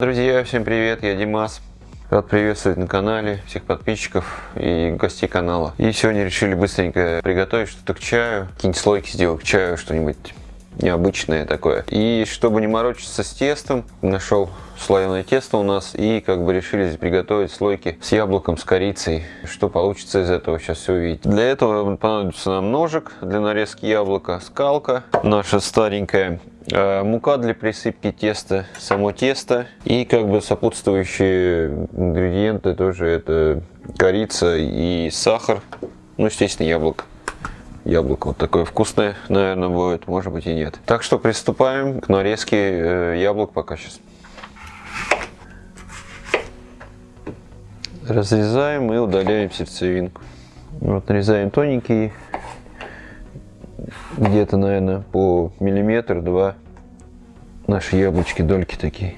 Друзья, всем привет, я Димас. Рад приветствовать на канале всех подписчиков и гостей канала. И сегодня решили быстренько приготовить что-то к чаю, какие-нибудь слойки сделать к чаю, что-нибудь необычное такое. И чтобы не морочиться с тестом, нашел слоеное тесто у нас и как бы решили приготовить слойки с яблоком, с корицей. Что получится из этого, сейчас все увидите. Для этого понадобится нам ножик для нарезки яблока, скалка наша старенькая, э, мука для присыпки теста, само тесто и как бы сопутствующие ингредиенты тоже это корица и сахар, ну естественно яблоко яблоко вот такое вкусное, наверное, будет, может быть и нет. Так что приступаем к нарезке э, яблок пока сейчас. Разрезаем и удаляем сердцевинку. Вот нарезаем тоненькие, где-то, наверное, по миллиметр-два наши яблочки, дольки такие.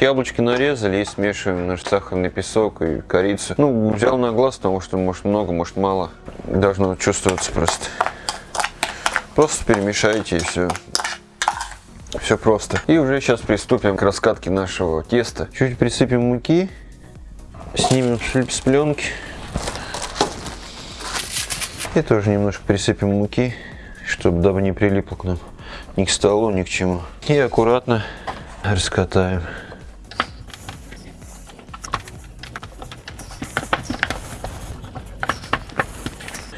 Яблочки нарезали и смешиваем наш сахарный песок и корицу. Ну, взял на глаз, потому что может много, может мало. Должно чувствоваться просто. Просто перемешайте и все. Все просто. И уже сейчас приступим к раскатке нашего теста. Чуть присыпем муки. Снимем с пленки. И тоже немножко присыпем муки, чтобы дабы не прилипло к нам ни к столу, ни к чему. И аккуратно раскатаем.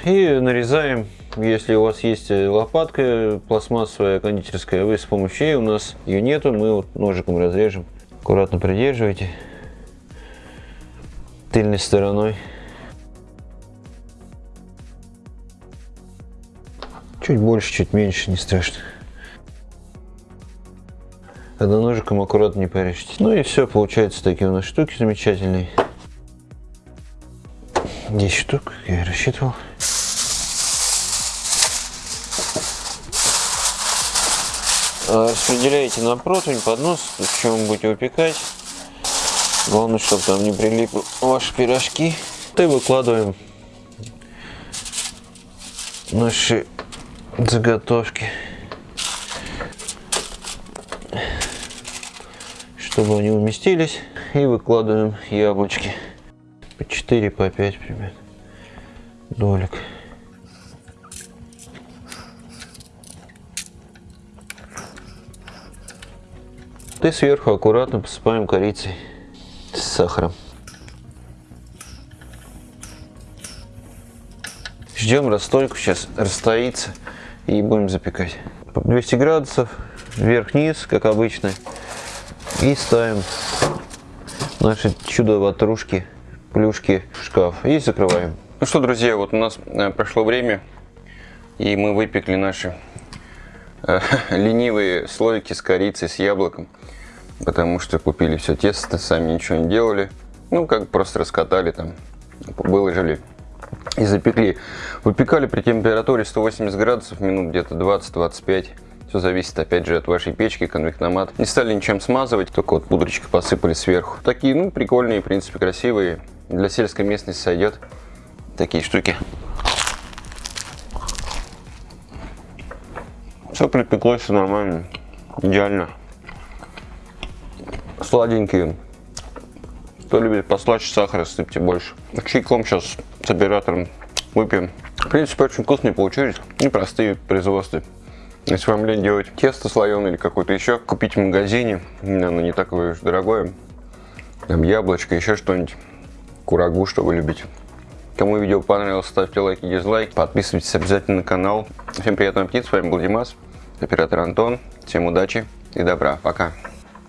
И нарезаем, если у вас есть лопатка пластмассовая, кондитерская, вы с помощью ей, у нас ее нету, мы вот ножиком разрежем. Аккуратно придерживайте тыльной стороной. Чуть больше, чуть меньше, не страшно. Одноножиком аккуратно не порежьте. Ну и все, получается такие у нас штуки замечательные. 10 штук, я и рассчитывал. А, распределяете на противень, поднос, в чем будете выпекать. Главное, чтобы там не прилипли ваши пирожки. И выкладываем наши заготовки, чтобы они уместились. И выкладываем яблочки по 4, по 5 примерно долек. И сверху аккуратно посыпаем корицей с сахаром. Ждем расстойку, сейчас расстоится и будем запекать. 200 градусов, вверх-вниз, как обычно. И ставим наши чудо-ватрушки, плюшки в шкаф и закрываем. Ну что, друзья, вот у нас э, прошло время, и мы выпекли наши э, ленивые слойки с корицей, с яблоком потому что купили все тесто, сами ничего не делали. Ну, как просто раскатали там, выложили и запекли. Выпекали при температуре 180 градусов минут где-то 20-25. Все зависит опять же от вашей печки, конвектомат. Не стали ничем смазывать, только вот пудрочкой посыпали сверху. Такие, ну, прикольные, в принципе, красивые. Для сельской местности сойдет такие штуки. Все припеклось, все нормально, идеально сладенькие. Кто любит послаще сахара, сыпьте больше. Чайком сейчас с оператором выпьем. В принципе, очень вкусные получились. Непростые производства. Если вам лень делать тесто слоеное или какое-то еще, купите в магазине. Оно не такое уж дорогое. Там яблочко, еще что-нибудь. Курагу, что вы любите. Кому видео понравилось, ставьте лайки, дизлайк. Подписывайтесь обязательно на канал. Всем приятного аппетита. С вами был Димас, оператор Антон. Всем удачи и добра. Пока.